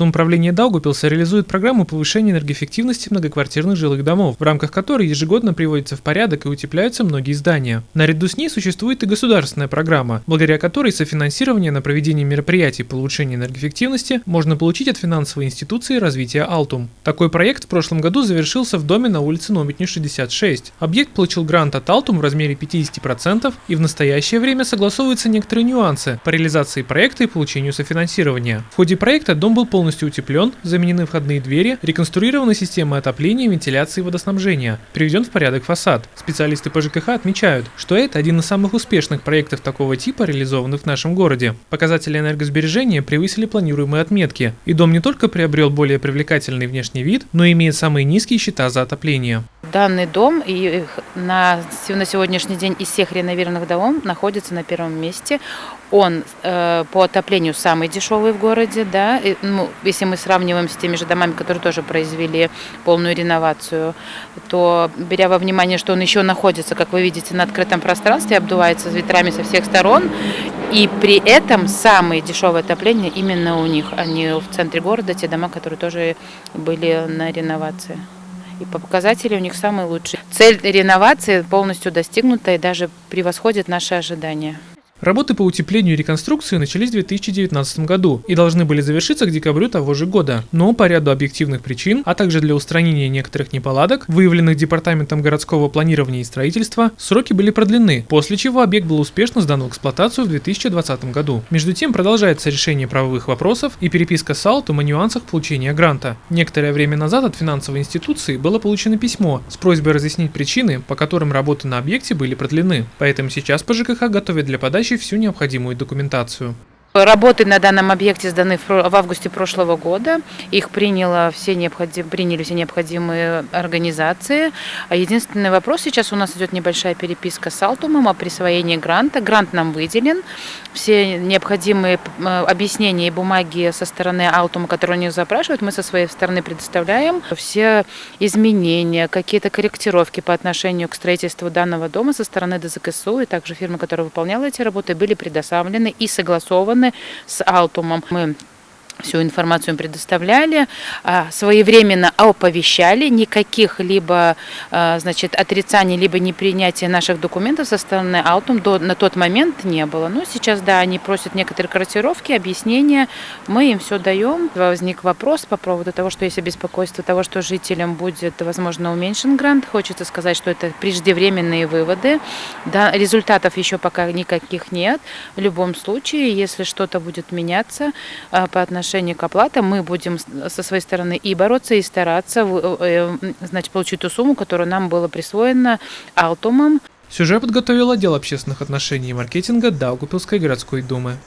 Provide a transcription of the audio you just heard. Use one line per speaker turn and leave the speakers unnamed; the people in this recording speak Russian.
Самоуправление Даугупилса реализует программу повышения энергоэффективности многоквартирных жилых домов, в рамках которой ежегодно приводятся в порядок и утепляются многие здания. Наряду с ней существует и государственная программа, благодаря которой софинансирование на проведение мероприятий по улучшению энергоэффективности можно получить от финансовой институции развития Алтум. Такой проект в прошлом году завершился в доме на улице Номитни 66. Объект получил грант от Алтум в размере 50% и в настоящее время согласовываются некоторые нюансы по реализации проекта и получению софинансирования. В ходе проекта дом был полностью полностью утеплен, заменены входные двери, реконструирована система отопления, вентиляции и водоснабжения, приведен в порядок фасад. Специалисты по ЖКХ отмечают, что это один из самых успешных проектов такого типа, реализованных в нашем городе. Показатели энергосбережения превысили планируемые отметки, и дом не только приобрел более привлекательный внешний вид, но и имеет самые низкие счета за отопление.
Данный дом и на, на сегодняшний день из всех реновированных домов находится на первом месте. Он э, по отоплению самый дешевый в городе, да, и, ну, если мы сравниваем с теми же домами, которые тоже произвели полную реновацию, то беря во внимание, что он еще находится, как вы видите, на открытом пространстве, обдувается ветрами со всех сторон, и при этом самое дешевое отопление именно у них, а не в центре города, те дома, которые тоже были на реновации и по показатели у них самые лучшие. Цель реновации полностью достигнута и даже превосходит наши ожидания.
Работы по утеплению и реконструкции начались в 2019 году и должны были завершиться к декабрю того же года. Но по ряду объективных причин, а также для устранения некоторых неполадок, выявленных Департаментом городского планирования и строительства, сроки были продлены, после чего объект был успешно сдан в эксплуатацию в 2020 году. Между тем продолжается решение правовых вопросов и переписка с Алтом о нюансах получения гранта. Некоторое время назад от финансовой институции было получено письмо с просьбой разъяснить причины, по которым работы на объекте были продлены. Поэтому сейчас по ЖКХ готовят для подачи всю необходимую документацию.
Работы на данном объекте сданы в августе прошлого года. Их приняло все необходим, приняли все необходимые организации. А единственный вопрос, сейчас у нас идет небольшая переписка с Алтумом о присвоении гранта. Грант нам выделен. Все необходимые э, объяснения и бумаги со стороны Алтума, которые они запрашивают, мы со своей стороны предоставляем. Все изменения, какие-то корректировки по отношению к строительству данного дома со стороны ДЗКСУ и также фирмы, которая выполняла эти работы, были предоставлены и согласованы связаны с Алтумом. Мы всю информацию им предоставляли, а, своевременно оповещали, никаких либо а, значит, отрицаний, либо непринятия наших документов со стороны Алтум до, на тот момент не было. Но сейчас, да, они просят некоторые корректировки, объяснения, мы им все даем. Возник вопрос по поводу того, что есть беспокойство того, что жителям будет, возможно, уменьшен грант. Хочется сказать, что это преждевременные выводы. Да, результатов еще пока никаких нет. В любом случае, если что-то будет меняться а, по отношению отношении к оплатам мы будем со своей стороны и бороться, и стараться э, значит, получить ту сумму, которая нам была присвоена Алтумом.
Сюжет подготовил отдел общественных отношений и маркетинга Даугупилской городской думы.